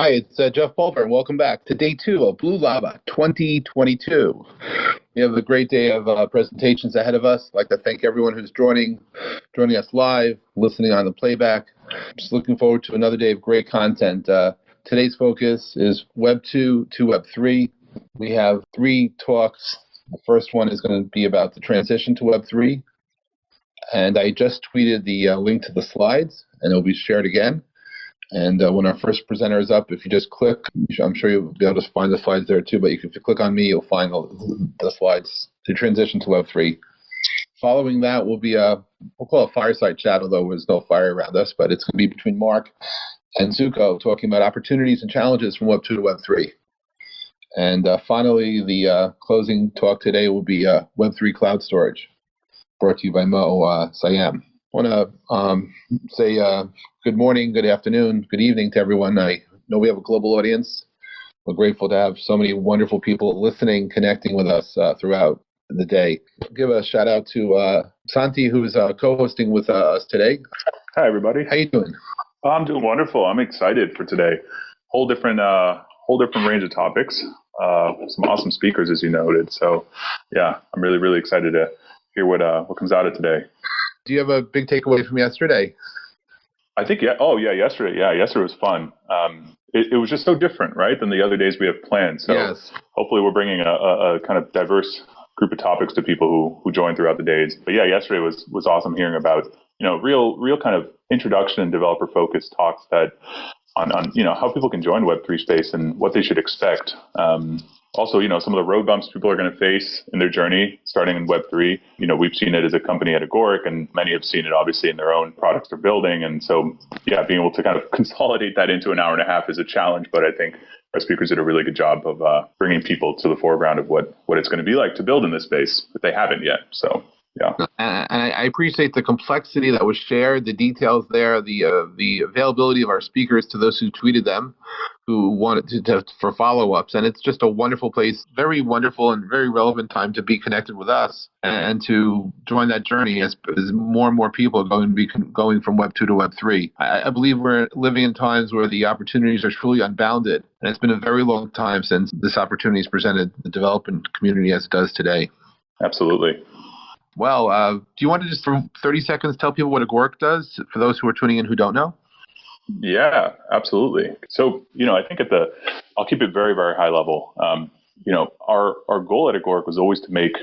Hi, it's uh, Jeff Pulver, and welcome back to day two of Blue Lava 2022. We have a great day of uh, presentations ahead of us. I'd like to thank everyone who's joining, joining us live, listening on the playback. Just looking forward to another day of great content. Uh, today's focus is Web 2 to Web 3. We have three talks. The first one is going to be about the transition to Web 3. And I just tweeted the uh, link to the slides, and it'll be shared again. And uh, when our first presenter is up, if you just click, I'm sure you'll be able to find the slides there too. But if you click on me, you'll find the, the slides to transition to Web3. Following that will be a, we'll call it a fireside chat, although there's no fire around us, but it's going to be between Mark and Zuko talking about opportunities and challenges from Web2 to Web3. And uh, finally, the uh, closing talk today will be uh, Web3 cloud storage, brought to you by Mo uh, Sayam. I want to um, say uh, good morning, good afternoon, good evening to everyone. I know we have a global audience. We're grateful to have so many wonderful people listening, connecting with us uh, throughout the day. Give a shout out to uh, Santi, who's uh, co-hosting with uh, us today. Hi, everybody. How you doing? Oh, I'm doing wonderful. I'm excited for today. Whole different, uh, whole different range of topics. Uh, some awesome speakers, as you noted. So, yeah, I'm really, really excited to hear what what comes out of today. Do you have a big takeaway from yesterday? I think yeah. Oh yeah, yesterday. Yeah, yesterday was fun. Um, it, it, was just so different, right, than the other days we have planned. So yes. hopefully we're bringing a, a, a, kind of diverse group of topics to people who who join throughout the days. But yeah, yesterday was was awesome hearing about you know real real kind of introduction and developer focused talks that on on you know how people can join Web three space and what they should expect. Um, also, you know, some of the road bumps people are going to face in their journey starting in Web3. You know, we've seen it as a company at Agoric, and many have seen it obviously in their own products they're building. And so, yeah, being able to kind of consolidate that into an hour and a half is a challenge, but I think our speakers did a really good job of uh, bringing people to the foreground of what, what it's going to be like to build in this space if they haven't yet. So, yeah. And I appreciate the complexity that was shared, the details there, the uh, the availability of our speakers to those who tweeted them, who wanted to, to for follow ups, and it's just a wonderful place, very wonderful and very relevant time to be connected with us and, to join that journey as, as more and more people are going to be going from Web two to Web three. I, I believe we're living in times where the opportunities are truly unbounded, and it's been a very long time since this opportunity has presented the development community as it does today. Absolutely. Well, uh, do you want to just for 30 seconds tell people what Agoric does for those who are tuning in who don't know? Yeah, absolutely. So, you know, I think at the, I'll keep it very, very high level. Um, you know, our, our goal at Agoric was always to make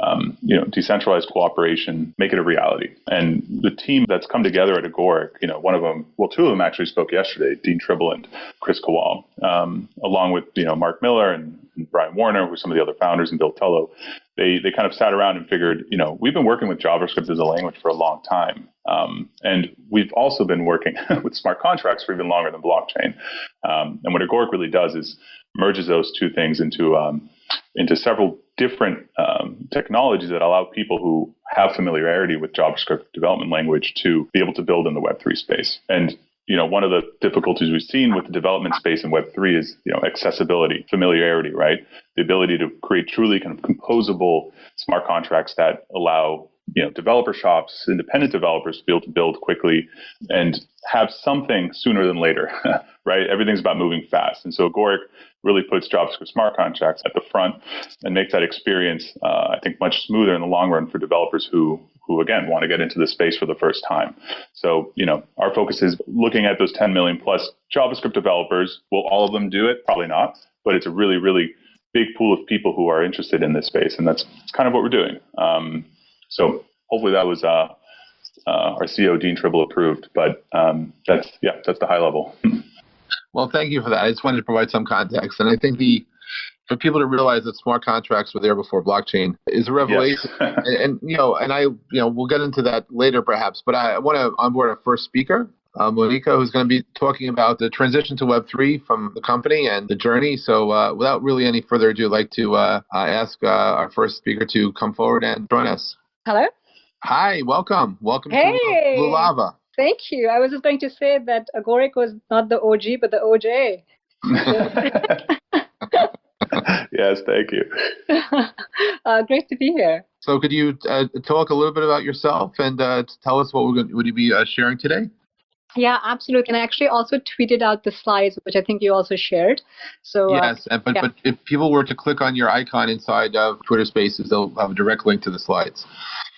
um, you know, decentralized cooperation, make it a reality. And the team that's come together at Agoric, you know, one of them, well, two of them actually spoke yesterday, Dean Tribble and Kris Kowal, um, along with, you know, Mark Miller and, and Brian Warner, are some of the other founders, and Bill Tulloh. They, they kind of sat around and figured, you know, we've been working with JavaScript as a language for a long time. Um, and we've also been working with smart contracts for even longer than blockchain. Um, and what Agoric really does is merges those two things into um, into several different um, technologies that allow people who have familiarity with JavaScript development language to be able to build in the Web3 space. And you know, one of the difficulties we've seen with the development space in Web3 is, you know, accessibility, familiarity, right? The ability to create truly kind of composable smart contracts that allow you know developer shops, independent developers to be able to build quickly and have something sooner than later, right? Everything's about moving fast, and so Agoric really puts JavaScript smart contracts at the front and makes that experience, uh, I think, much smoother in the long run for developers who who again want to get into the space for the first time. So, you know, our focus is looking at those 10 million plus JavaScript developers. Will all of them do it? Probably not, but it's a really, really big pool of people who are interested in this space, and that's kind of what we're doing. Um, so hopefully that was uh, uh, our CEO Dean Tribble approved. But um, that's yeah, that's the high level. well, thank you for that. I just wanted to provide some context, and I think the for people to realize that smart contracts were there before blockchain is a revelation. Yes. and, and, you know, and I, you know, we'll get into that later perhaps. But I want to onboard our first speaker, uh, Monica, who's going to be talking about the transition to Web three from the company and the journey. So, uh, without really any further ado, I'd like to uh, ask uh, our first speaker to come forward and join us. Hello. Hi, welcome. Welcome hey. to Blue Lava. Thank you. I was just going to say that Agoric was not the OG, but the OJ. yes, thank you. Uh, great to be here. So, could you uh, talk a little bit about yourself and uh, tell us what we're going, would you be uh, sharing today? Yeah, absolutely. And I actually also tweeted out the slides, which I think you also shared. So uh, yes, uh, but yeah. but if people were to click on your icon inside of Twitter Spaces, they'll have a direct link to the slides.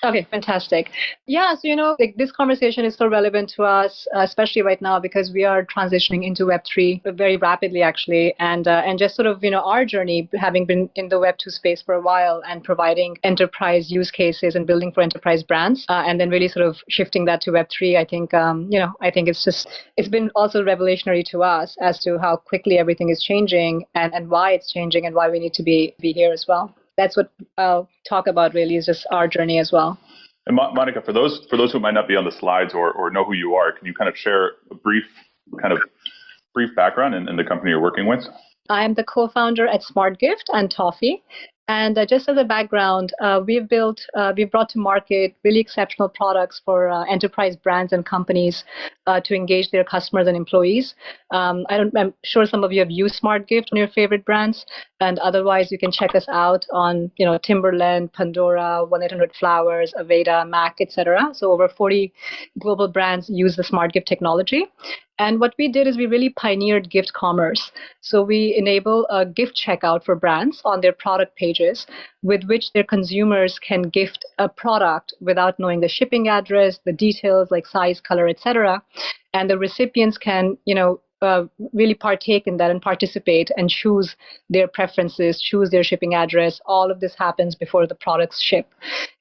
Okay, fantastic. Yeah, so you know, like this conversation is so relevant to us, uh, especially right now because we are transitioning into Web three very rapidly, actually, and uh, and just sort of you know our journey, having been in the Web two space for a while and providing enterprise use cases and building for enterprise brands, uh, and then really sort of shifting that to Web three. I think um, you know, I think it's just it's been also revolutionary to us as to how quickly everything is changing and and why it's changing and why we need to be be here as well that's what I'll talk about really is just our journey as well. And Monica, for those for those who might not be on the slides or, or know who you are, can you kind of share a brief kind of brief background in, in the company you're working with? I am the co-founder at SmartGift and Toffee, and uh, just as a background, uh, we've built, uh, we've brought to market really exceptional products for uh, enterprise brands and companies uh, to engage their customers and employees. Um, I don't, I'm sure some of you have used SmartGift on your favorite brands, and otherwise you can check us out on, you know, Timberland, Pandora, 1-800-Flowers, Aveda, Mac, etc. So over 40 global brands use the SmartGift technology. And what we did is we really pioneered gift commerce. So we enable a gift checkout for brands on their product pages with which their consumers can gift a product without knowing the shipping address, the details like size, color, etc. And the recipients can, you know, uh, really partake in that and participate and choose their preferences, choose their shipping address. All of this happens before the products ship.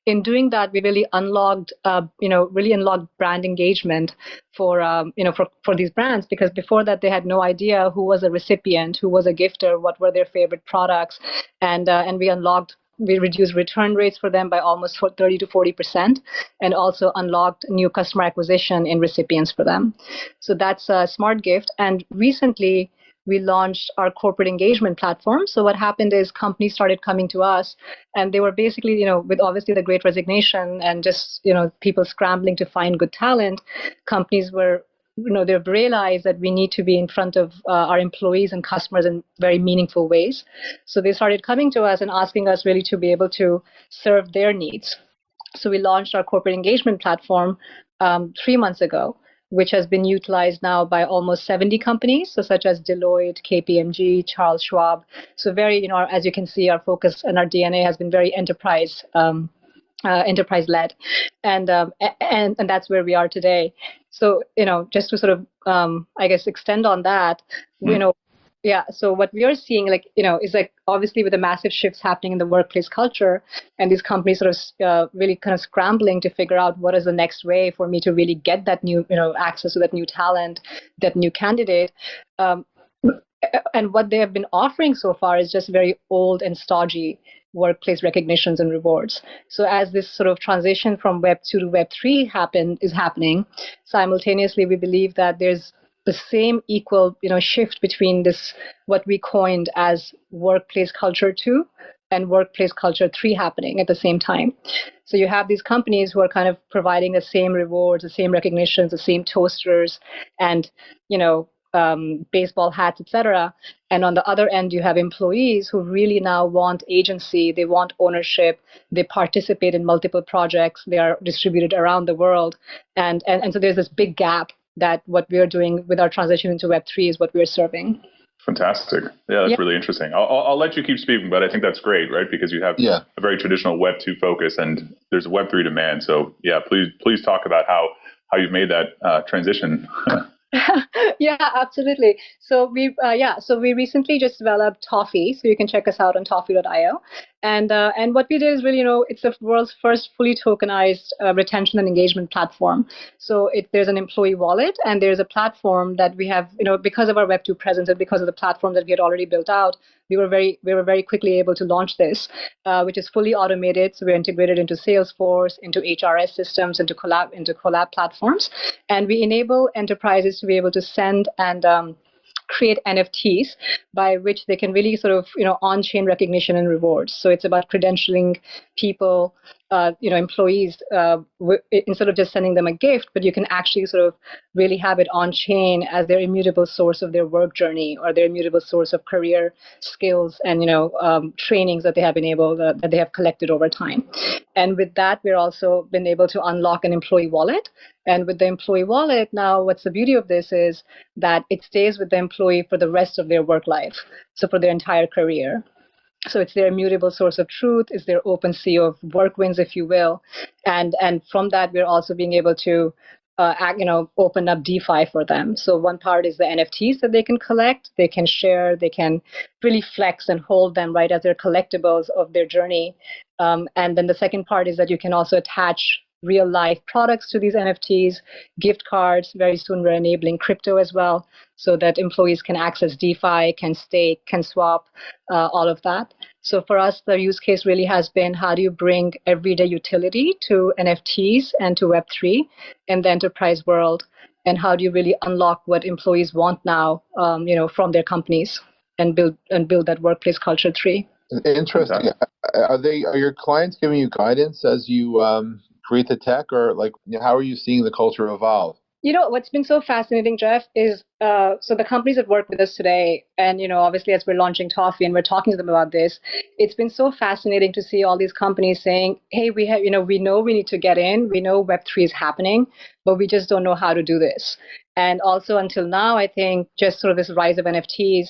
In doing that, we really unlocked, uh, you know, really unlocked brand engagement for, um, you know, for, for these brands because before that they had no idea who was a recipient, who was a gifter, what were their favorite products, and uh, and we unlocked we reduced return rates for them by almost 30 to 40 percent, and also unlocked new customer acquisition in recipients for them. So that's a smart gift. And recently, we launched our corporate engagement platform. So what happened is companies started coming to us, and they were basically, you know, with obviously the Great Resignation and just you know people scrambling to find good talent, companies were you know they've realized that we need to be in front of uh, our employees and customers in very meaningful ways so they started coming to us and asking us really to be able to serve their needs so we launched our corporate engagement platform um, three months ago which has been utilized now by almost 70 companies, so such as Deloitte, KPMG, Charles Schwab. So very, you know, as you can see, our focus and our DNA has been very enterprise um, uh, enterprise led and um, and and that's where we are today. So you know just to sort of um, i guess extend on that mm. you know yeah so what we are seeing like you know is like obviously with the massive shifts happening in the workplace culture and these companies sort of uh, really kind of scrambling to figure out what is the next way for me to really get that new you know access to that new talent that new candidate um, and what they have been offering so far is just very old and stodgy workplace recognitions and rewards. So as this sort of transition from Web 2 to Web 3 happen, is happening, simultaneously we believe that there's the same equal you know shift between this what we coined as workplace culture 2 and workplace culture 3 happening at the same time. So you have these companies who are kind of providing the same rewards, the same recognitions, the same toasters, and you know um, baseball hats, etc. And on the other end, you have employees who really now want agency, they want ownership, they participate in multiple projects, they are distributed around the world. And, and, and so there's this big gap that what we're doing with our transition into Web3 is what we're serving. Fantastic. Yeah, that's yeah. really interesting. I'll, I'll, let you keep speaking, but I think that's great, right? Because you have yeah. a very traditional Web 2 focus and there's a Web 3 demand. So, yeah, please please talk about how, how you've made that uh, transition. yeah, absolutely. So we, uh, yeah, so we recently just developed Toffee, so you can check us out on toffee.io. And uh, and what we did is really, you know, it's the world's first fully tokenized uh, retention and engagement platform. So it, there's an employee wallet, and there's a platform that we have, you know, because of our Web2 presence and because of the platform that we had already built out, we were very we were very quickly able to launch this, uh, which is fully automated. So we're integrated into Salesforce, into HRS systems, into collab into collab platforms, and we enable enterprises to be able to send and um, create NFTs by which they can really sort of, you know, on-chain recognition and rewards. So it's about credentialing people uh, you know employees uh, instead of just sending them a gift, but you can actually sort of really have it on chain as their immutable source of their work journey or their immutable source of career skills and you know um, trainings that they have been able to, that they have collected over time. And with that, we're also been able to unlock an employee wallet. And with the employee wallet, now what's the beauty of this is that it stays with the employee for the rest of their work life, so for their entire career. So it's their immutable source of truth, it's their OpenSea of work wins, if you will. And and from that, we're also being able to uh, you know, open up DeFi for them. So one part is the NFTs that they can collect, they can share, they can really flex and hold them right as their collectibles of their journey. Um, and then the second part is that you can also attach real life products to these NFTs, gift cards. Very soon we're enabling crypto as well so that employees can access DeFi, can stake, can swap, uh, all of that. So for us, the use case really has been how do you bring everyday utility to NFTs and to Web3 in the enterprise world? And how do you really unlock what employees want now, um, you know, from their companies and build and build that workplace culture three? Interesting. Are they are your clients giving you guidance as you um, create the tech, or like how are you seeing the culture evolve? You know what's been so fascinating, Jeff, is uh, so the companies that work with us today, and you know, obviously as we're launching Toffee and we're talking to them about this, it's been so fascinating to see all these companies saying, "Hey, we have, you know, we know we need to get in, we know Web three is happening, but we just don't know how to do this." And also until now, I think just sort of this rise of NFTs,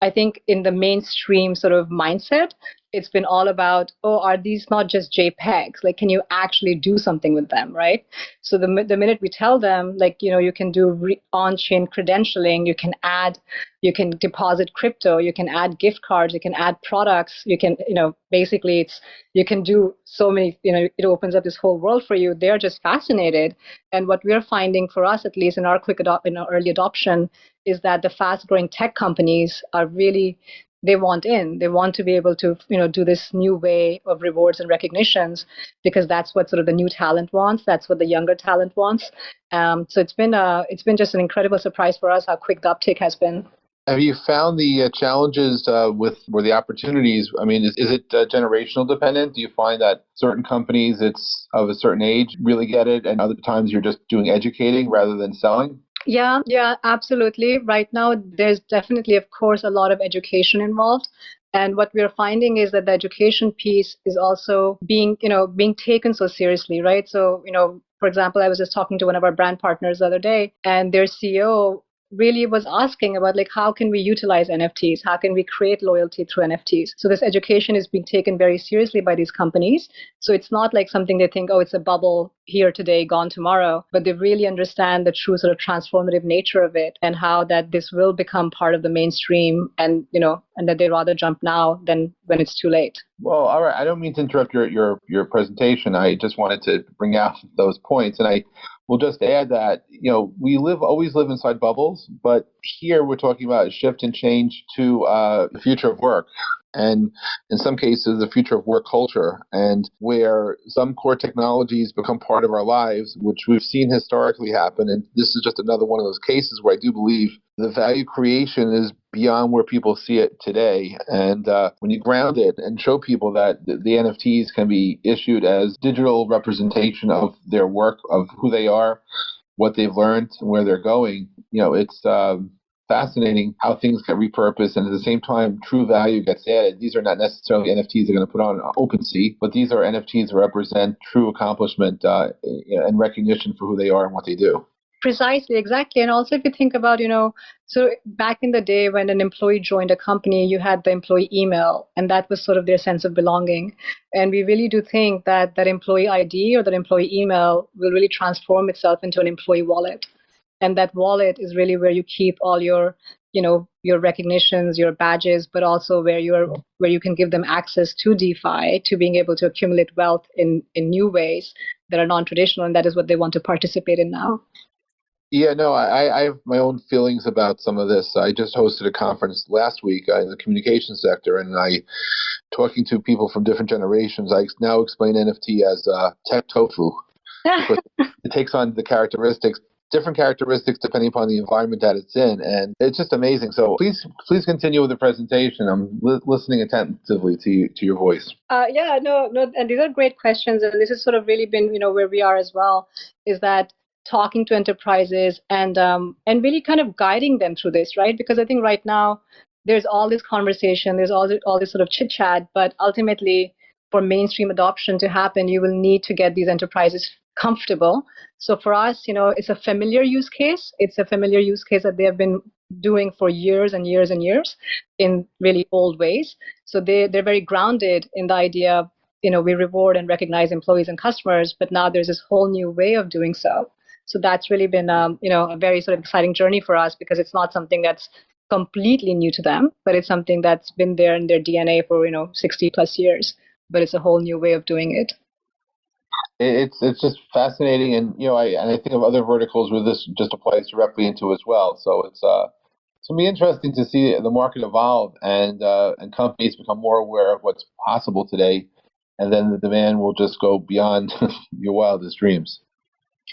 I think in the mainstream sort of mindset, it's been all about, oh, are these not just JPEGs? Like, can you actually do something with them, right? So the, the minute we tell them, like, you know, you can do re- on-chain credentialing, you can add, you can deposit crypto, you can add gift cards, you can add products, you can, you know, basically it's, you can do so many, you know, it opens up this whole world for you. They're just fascinated. And what we're finding for us, at least in our quick adop- in our early adoption, is that the fast growing tech companies are really they want in. They want to be able to, you know, do this new way of rewards and recognitions because that's what sort of the new talent wants. That's what the younger talent wants. Um, so it's been a, it's been just an incredible surprise for us how quick the uptake has been. Have you found the uh, challenges uh, with or the opportunities? I mean, is, is it uh, generational dependent? Do you find that certain companies, it's of a certain age, really get it, and other times you're just doing educating rather than selling? Yeah, yeah, absolutely. Right now, there's definitely, of course, a lot of education involved. And what we're finding is that the education piece is also being, you know, being taken so seriously, right? So, you know, for example, I was just talking to one of our brand partners the other day, and their CEO really was asking about like how can we utilize nfts how can we create loyalty through nfts so this education is being taken very seriously by these companies. So it's not like something they think oh it's a bubble here today gone tomorrow but they really understand the true sort of transformative nature of it and how that this will become part of the mainstream and you know and that they rather jump now than when it's too late. Well all right. I don't mean to interrupt your your your presentation. I just wanted to bring out those points. And i We'll just add that you know we live always live inside bubbles, but here we're talking about shift and change to uh, the future of work and in some cases the future of work culture. And where some core technologies become part of our lives which we've seen historically happen and this is just another one of those cases where i do believe the value creation is beyond where people see it today. And uh, when you ground it and show people that the, the nfts can be issued as digital representation of their work of who they are what they've learned where they're going you know it's um, fascinating how things get repurposed and at the same time true value gets added. These are not necessarily NFTs they're going to put on OpenSea, but these are NFTs that represent true accomplishment uh, and recognition for who they are and what they do. Precisely, exactly. And also, if you think about, you know, so back in the day when an employee joined a company, you had the employee email, and that was sort of their sense of belonging. And we really do think that that employee ID or that employee email will really transform itself into an employee wallet and that wallet is really where you keep all your you know your recognitions your badges but also where you're where you can give them access to defi to being able to accumulate wealth in in new ways that are non-traditional and that is what they want to participate in now yeah, no, I, I have my own feelings about some of this. I just hosted a conference last week uh, in the communication sector, and I, talking to people from different generations, I now explain NFT as uh, tech tofu. it takes on the characteristics different characteristics depending upon the environment that it's in, and it's just amazing. So please, please continue with the presentation. I'm li- listening attentively to you, to your voice. Uh, yeah, no, no, and these are great questions, and this has sort of really been, you know, where we are as well. Is that talking to enterprises and um, and really kind of guiding them through this, right? Because I think right now there's all this conversation, there's all this, all this sort of chit chat, but ultimately for mainstream adoption to happen, you will need to get these enterprises comfortable. So for us, you know, it's a familiar use case. It's a familiar use case that they have been doing for years and years and years in really old ways. So they, they're very grounded in the idea, you know, we reward and recognize employees and customers, but now there's this whole new way of doing so. So that's really been, um, you know, a very sort of exciting journey for us because it's not something that's completely new to them, but it's something that's been there in their DNA for, you know, 60 plus years. But it's a whole new way of doing it it's it's just fascinating, and you know, I and I think of other verticals where this just applies directly into as well. So it's uh, it's gonna be interesting to see the market evolve and uh, and companies become more aware of what's possible today, and then the demand will just go beyond your wildest dreams.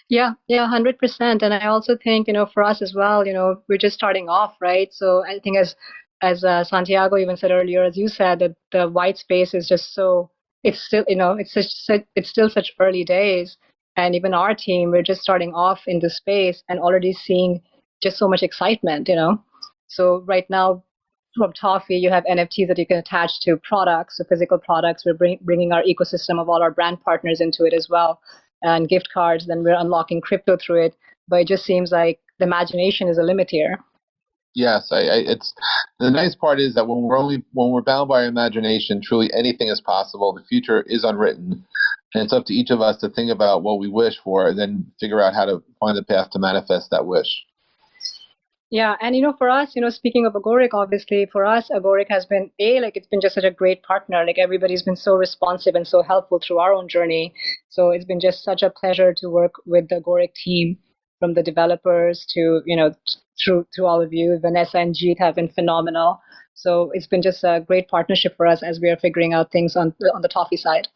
Yeah, yeah, hundred percent. And I also think you know for us as well, you know, we're just starting off, right? So I think as as uh, Santiago even said earlier, as you said, that the white space is just so it's still you know it's such it's still such early days and even our team we're just starting off in the space and already seeing just so much excitement you know so right now from Toffee, you have NFTs that you can attach to products, so physical products. We're bring, bringing our ecosystem of all our brand partners into it as well, and gift cards. Then we're unlocking crypto through it. But it just seems like the imagination is a limit here. Yes, I, I, it's the nice part is that when we're only when we're bound by our imagination, truly anything is possible. The future is unwritten, and it's up to each of us to think about what we wish for, and then figure out how to find the path to manifest that wish. Yeah, and you know, for us, you know, speaking of Agoric, obviously, for us, Agoric has been a like it's been just such a great partner. Like everybody's been so responsive and so helpful through our own journey. So it's been just such a pleasure to work with the Agoric team from the developers to you know through through all of you. Vanessa and Jeet have been phenomenal. So it's been just a great partnership for us as we are figuring out things on on the Toffee side.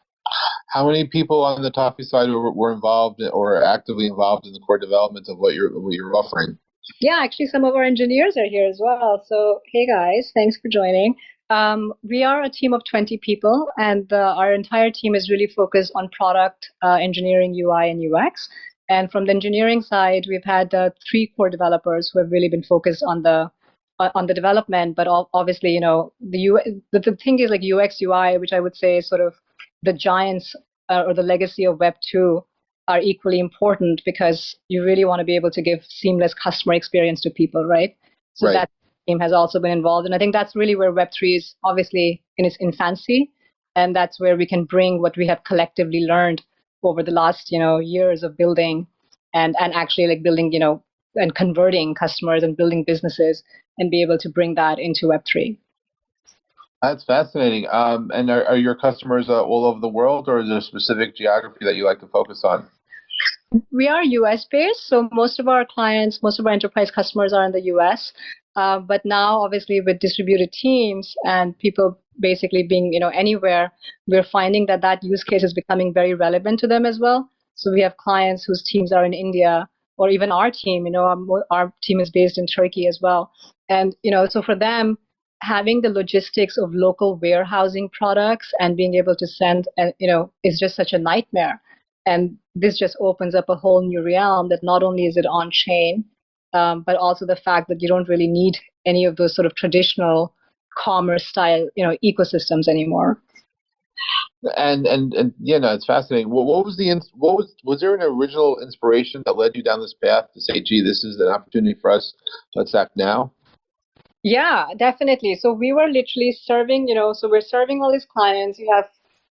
How many people on the Toffee side were, were involved or actively involved in the core development of what you're what you're offering? Yeah, actually, some of our engineers are here as well. So hey guys, thanks for joining. Um, we are a team of 20 people, and uh, our entire team is really focused on product uh, engineering, UI, and UX. And from the engineering side, we've had uh, three core developers who have really been focused on the uh, on the development. But obviously, you know, the, U- the the thing is like UX UI, which I would say is sort of the giants uh, or the legacy of Web two are equally important because you really want to be able to give seamless customer experience to people, right? So right. that team has also been involved, and I think that's really where Web three is obviously in its infancy, and that's where we can bring what we have collectively learned over the last you know years of building and and actually like building you know and converting customers and building businesses and be able to bring that into web3 that's fascinating. Um, and are, are, your customers uh, all over the world or is there a specific geography that you like to focus on? We are us based so most of our clients most of our enterprise customers are in the us uh, but now obviously with distributed teams and people basically being you know anywhere we're finding that that use case is becoming very relevant to them as well. So we have clients whose teams are in india or even our team you know our, our team is based in turkey as well. And you know so for them having the logistics of local warehousing products and being able to send and uh, you know is just such a nightmare. And this just opens up a whole new realm that not only is it on chain um, but also the fact that you don't really need any of those sort of traditional commerce style you know ecosystems anymore. And and and yeah no it's fascinating. What, what was the what was was there an original inspiration that led you down this path to say gee this is an opportunity for us. Let's act now yeah definitely. So we were literally serving you know so we're serving all these clients. You have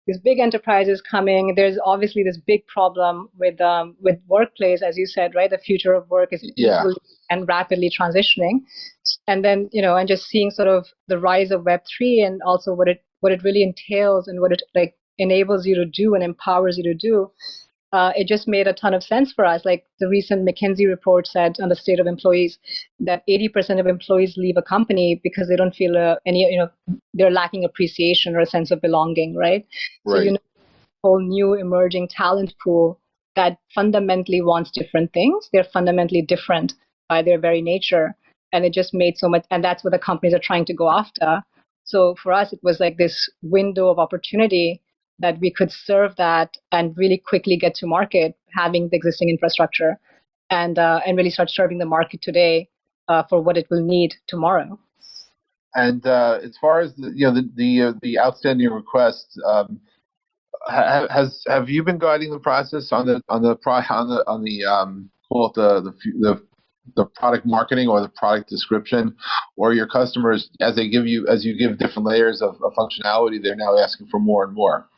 these big enterprises coming there's obviously this big problem with um, with workplace as you said right? The future of work is yeah. and rapidly transitioning. And then you know and just seeing sort of the rise of web3 and also what it what it really entails and what it like enables you to do and empowers you to do uh, it just made a ton of sense for us like the recent mckinsey report said on the state of employees that 80% of employees leave a company because they don't feel uh, any you know they're lacking appreciation or a sense of belonging right, right. so you know whole new emerging talent pool that fundamentally wants different things. They're fundamentally different by their very nature. And it just made so much, and that's what the companies are trying to go after. So for us, it was like this window of opportunity that we could serve that and really quickly get to market, having the existing infrastructure, and uh, and really start serving the market today uh, for what it will need tomorrow. And uh, as far as the, you know the the, uh, the outstanding requests, um, has have you been guiding the process on the on the on the on the um, call the the the the product marketing or the product description, or your customers as they give you as you give different layers of, of functionality, they're now asking for more and more.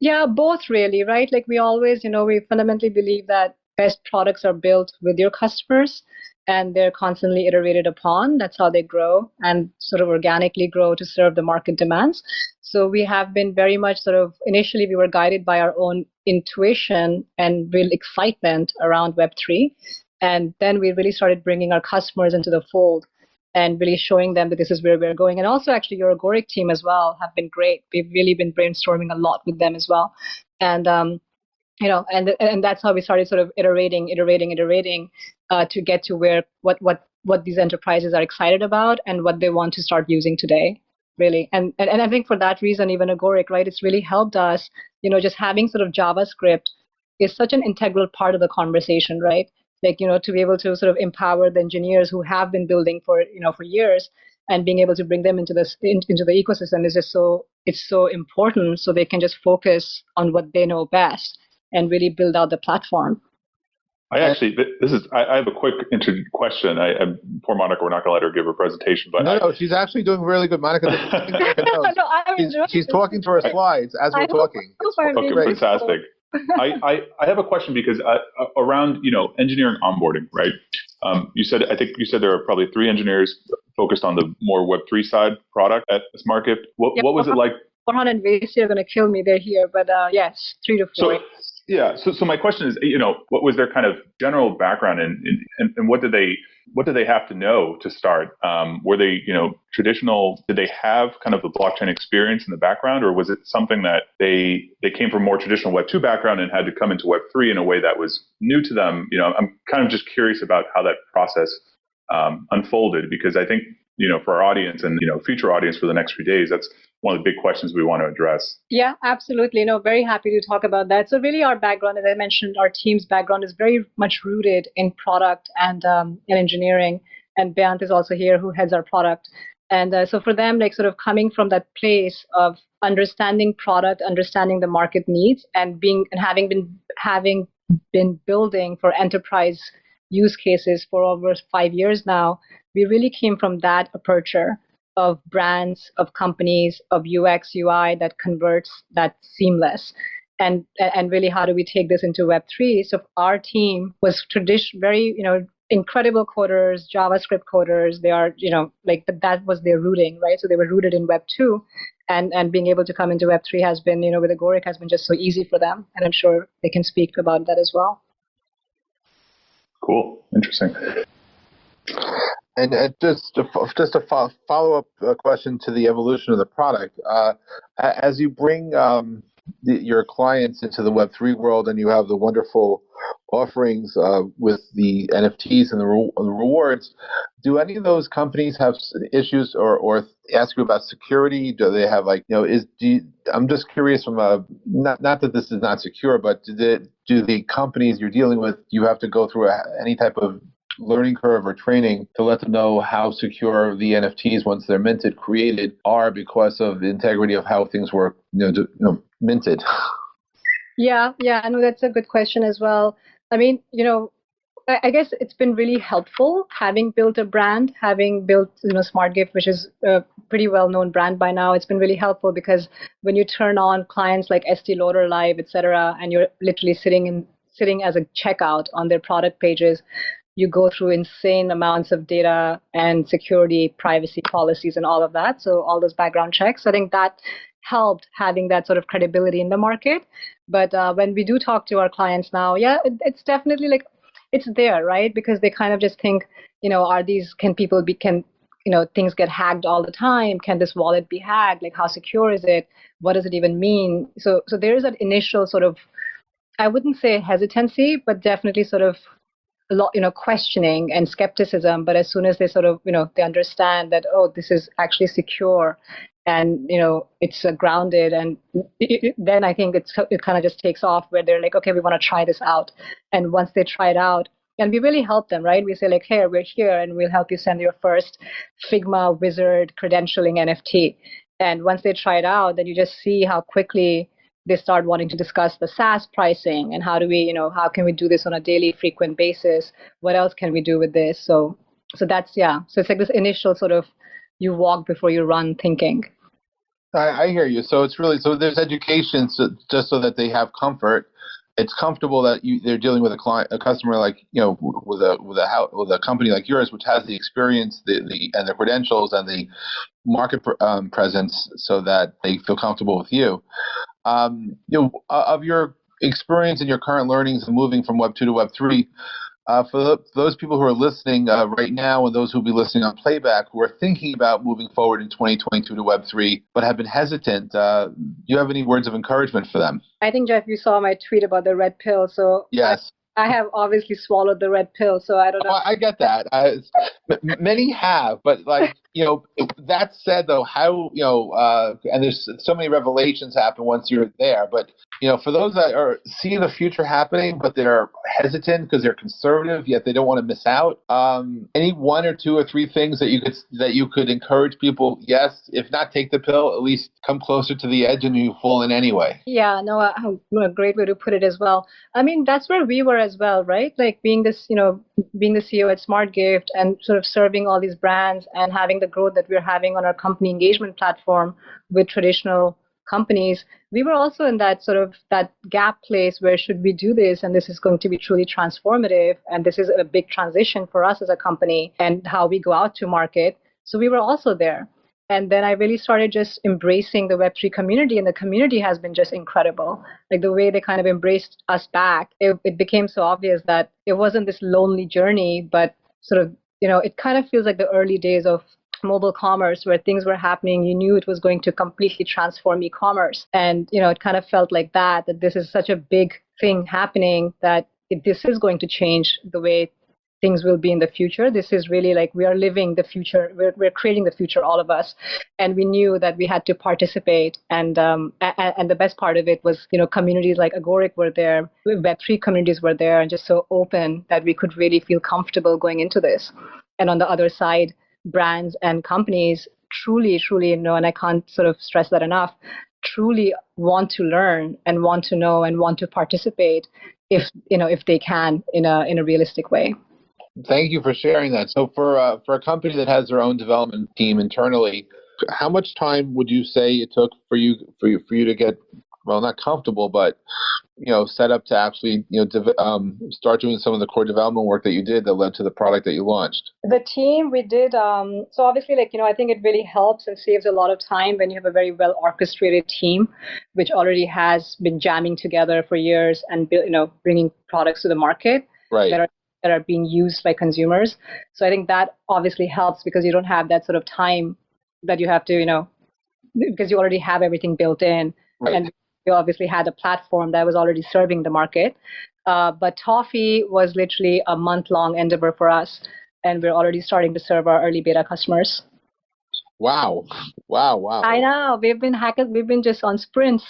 Yeah, both really, right? Like we always, you know, we fundamentally believe that best products are built with your customers and they're constantly iterated upon. That's how they grow and sort of organically grow to serve the market demands. So we have been very much sort of initially we were guided by our own intuition and real excitement around Web3. And then we really started bringing our customers into the fold and really showing them that this is where we're going. And also, actually, your Agoric team as well have been great. We've really been brainstorming a lot with them as well. And um, you know, and and that's how we started sort of iterating, iterating, iterating uh, to get to where what what what these enterprises are excited about and what they want to start using today really and, and and i think for that reason even agoric right it's really helped us you know just having sort of javascript is such an integral part of the conversation right like you know to be able to sort of empower the engineers who have been building for you know for years and being able to bring them into this into the ecosystem is just so it's so important so they can just focus on what they know best and really build out the platform I actually, this is, I, I have a quick intro question. I, I, poor Monica, we're not going to let her give her presentation, but no, I, no, she's actually doing really good. Monica, no, she's, she's, talking to her slides as we're talking. Okay, fantastic. I, I, I have a question because uh, uh, around you know engineering onboarding, right? Um, you said I think you said there are probably three engineers focused on the more Web three side product at SmartGift. What what was it like? Farhan and Vacy are going to kill me. They're here, but uh, yes, three to four. So, yeah. So, so my question is, you know, what was their kind of general background and, and, and what did they, what do they have to know to start? Um, were they, you know, traditional? Did they have kind of the blockchain experience in the background, or was it something that they they came from more traditional Web two background and had to come into Web three in a way that was new to them? You know, I'm kind of just curious about how that process um, unfolded because I think you know for our audience and you know future audience for the next few days, that's one of the big questions we want to address. Yeah, absolutely. No, very happy to talk about that. So really, our background, as I mentioned, our team's background is very much rooted in product and um, in engineering. And Beyant is also here, who heads our product. And uh, so for them, like sort of coming from that place of understanding product, understanding the market needs, and being and having been having been building for enterprise use cases for over five years now, we really came from that aperture of brands, of companies, of UX, UI that converts that seamless. And, and really, how do we take this into Web3? So our team was tradition very, you know, incredible coders, JavaScript coders. They are, you know, like but that was their rooting, right? So they were rooted in Web 2. And, and being able to come into Web 3 has been, you know, with Agoric has been just so easy for them. And I'm sure they can speak about that as well. Cool. Interesting. And uh, just a, just a follow up uh, question to the evolution of the product. Uh, as you bring um, the, your clients into the Web three world, and you have the wonderful offerings uh, with the NFTs and the, re- the, rewards, do any of those companies have issues or, or ask you about security? Do they have like you know is you, I'm just curious from a not not that this is not secure, but do the do the companies you're dealing with you have to go through a, any type of learning curve or training to let them know how secure the NFTs once they're minted, created, are because of the integrity of how things were you know, you know minted. Yeah, yeah, I know that's a good question as well. I mean, you know, I guess it's been really helpful having built a brand, having built you know SmartGift, which is a pretty well-known brand by now. It's been really helpful because when you turn on clients like Estee Lauder Live, etc., and you're literally sitting in sitting as a checkout on their product pages, you go through insane amounts of data and security, privacy policies, and all of that. So all those background checks. I think that helped having that sort of credibility in the market. But uh, when we do talk to our clients now, yeah, it, it's definitely like it's there, right? Because they kind of just think, you know, are these can people be can you know things get hacked all the time? Can this wallet be hacked? Like how secure is it? What does it even mean? So so there is that initial sort of I wouldn't say hesitancy, but definitely sort of a lot, you know, questioning and skepticism. But as soon as they sort of, you know, they understand that, oh, this is actually secure and, you know, it's uh, grounded. And it, it, then I think it's, it kind of just takes off where they're like, okay, we want to try this out. And once they try it out, and we really help them, right? We say like, hey, we're here and we'll help you send your first Figma wizard credentialing NFT. And once they try it out, then you just see how quickly they start wanting to discuss the SaaS pricing and how do we, you know, how can we do this on a daily frequent basis? What else can we do with this? So so that's yeah. So it's like this initial sort of you walk before you run thinking. I, I hear you. So it's really so there's education so, just so that they have comfort. It's comfortable that you, they're dealing with a client, a customer like you know with a with a with a company like yours, which has the experience, the, the and the credentials and the market um, presence, so that they feel comfortable with you. Um, you know, of your experience and your current learnings and moving from Web 2 to Web 3, uh, for, the, those people who are listening uh, right now and those who will be listening on playback who are thinking about moving forward in 2022 to Web 3 but have been hesitant, uh, do you have any words of encouragement for them? I think, Jeff, you saw my tweet about the red pill. So yes. I have obviously swallowed the red pill, so I don't know. Oh, I get that. I, many have, but like you know, that said, though, how you know, uh, and there's so many revelations happen once you're there. But you know, for those that are seeing the future happening, but they're hesitant because they're conservative, yet they don't want to miss out. Um, any one or two or three things that you could that you could encourage people? Yes, if not take the pill, at least come closer to the edge and you fall in anyway. Yeah, no, a, a great way to put it as well. I mean, that's where we were as well, right? Like being this, you know, being the CEO at SmartGift and sort of serving all these brands and having the growth that we're having on our company engagement platform with traditional companies, we were also in that sort of that gap place where should we do this and this is going to be truly transformative and this is a big transition for us as a company and how we go out to market. So we were also there. And then I really started just embracing the Web3 community, and the community has been just incredible. Like the way they kind of embraced us back, it, it became so obvious that it wasn't this lonely journey, but sort of, you know, it kind of feels like the early days of mobile commerce where things were happening you knew it was going to completely transform e-commerce and you know it kind of felt like that that this is such a big thing happening that it, this is going to change the way things will be in the future. This is really like we are living the future. We're, we're creating the future, all of us. And we knew that we had to participate. And um, and, and the best part of it was, you know, communities like Agoric were there, Web3 communities were there, and just so open that we could really feel comfortable going into this. And on the other side, brands and companies truly, truly, know, and I can't sort of stress that enough, truly want to learn and want to know and want to participate if you know if they can in a in a realistic way. Thank you for sharing that. So, for uh, for a company that has their own development team internally, how much time would you say it took for you for you for you to get well, not comfortable, but you know, set up to actually you know dev- um, start doing some of the core development work that you did that led to the product that you launched? The team we did. Um, so obviously, like you know, I think it really helps and saves a lot of time when you have a very well orchestrated team, which already has been jamming together for years and you know bringing products to the market. Right. That are that are being used by consumers. So I think that obviously helps because you don't have that sort of time that you have to, you know, because you already have everything built in. Right. And obviously had a platform that was already serving the market. Uh, but Toffee was literally a month long endeavor for us. And we're already starting to serve our early beta customers. Wow. Wow. Wow. I know. We've been hackers. We've been just on sprints.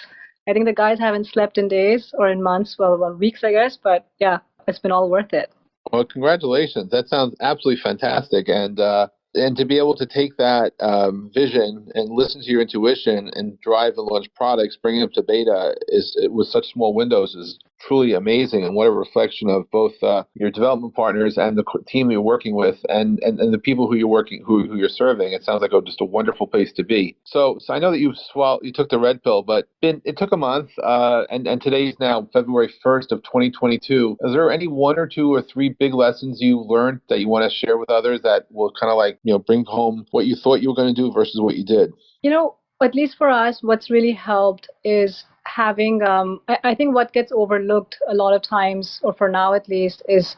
I think the guys haven't slept in days or in months, well, well, weeks, I guess. But yeah, it's been all worth it. Well, congratulations. That sounds absolutely fantastic. And uh, and to be able to take that um, vision and listen to your intuition and drive and launch products, bringing them to beta is with such small windows is truly amazing and what a reflection of both uh, your development partners and the team you're working with and, and, and the people who you're working who, who you're serving. It sounds like a, just a wonderful place to be. So, so I know that you swallowed, you took the red pill, but been, it took a month, uh, and and today's now February 1st of 2022. Is there any one or two or three big lessons you learned that you want to share with others that will kind of like you know bring home what you thought you were going to do versus what you did? You know, at least for us, what's really helped is having, um, I, I, think what gets overlooked a lot of times, or for now at least, is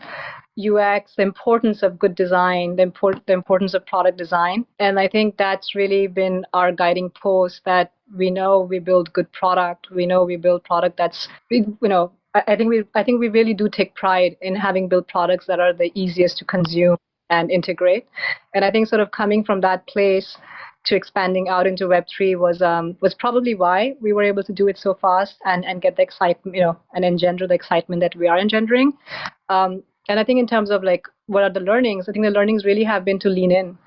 UX, the importance of good design, the, import, the importance of product design. And I think that's really been our guiding post that we know we build good product. We know we build product that's, you know, I, I think we I think we really do take pride in having built products that are the easiest to consume and integrate. And I think sort of coming from that place to expanding out into Web3 was um, was probably why we were able to do it so fast and, and get the excitement, you know, and engender the excitement that we are engendering. Um, and I think in terms of like what are the learnings, I think the learnings really have been to lean in.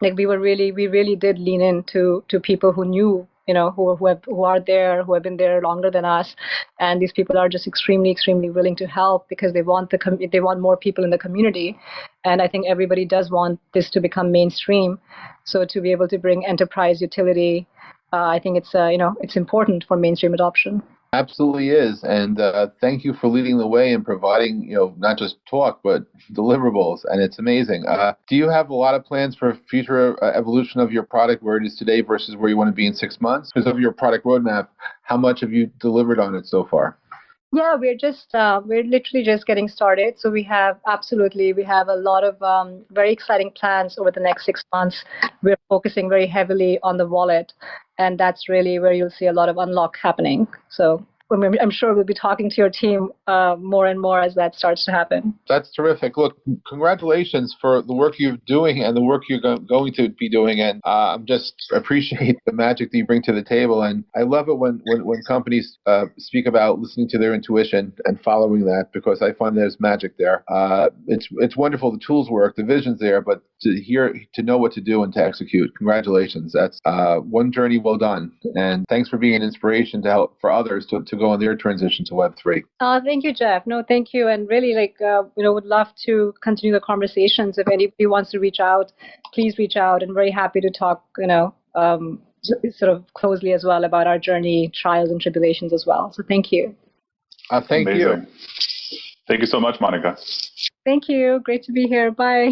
Like we were really, we really did lean in to to people who knew you know, who who, have, who are there, who have been there longer than us, and these people are just extremely, extremely willing to help because they want the com- they want more people in the community, and I think everybody does want this to become mainstream. So to be able to bring enterprise utility, uh, I think it's uh, you know it's important for mainstream adoption. Absolutely is, and uh, thank you for leading the way and providing, you know, not just talk but deliverables, and it's amazing. Uh, do you have a lot of plans for future uh, evolution of your product, where it is today versus where you want to be in six months? Because of your product roadmap, how much have you delivered on it so far? Yeah, we're just uh, we're literally just getting started. So we have absolutely we have a lot of um, very exciting plans over the next six months. We're focusing very heavily on the wallet, and that's really where you'll see a lot of unlock happening. So I'm sure we'll be talking to your team uh, more and more as that starts to happen. That's terrific. Look, congratulations for the work you're doing and the work you're go- going to be doing. And uh, I'm just appreciate the magic that you bring to the table. And I love it when when, when companies uh, speak about listening to their intuition and following that because I find there's magic there. Uh, it's it's wonderful. The tools work, the vision's there, but to hear to know what to do and to execute. Congratulations. That's uh, one journey well done. And thanks for being an inspiration to help for others to, to go on their transition to Web3. Uh, thank you, Jeff. No, thank you. And really, like, uh, you know, would love to continue the conversations. If anybody wants to reach out, please reach out. And very happy to talk, you know, um, sort of closely as well about our journey, trials and tribulations as well. So thank you. Uh, thank Amazing. you. Thank you so much, Monica. Thank you. Great to be here. Bye.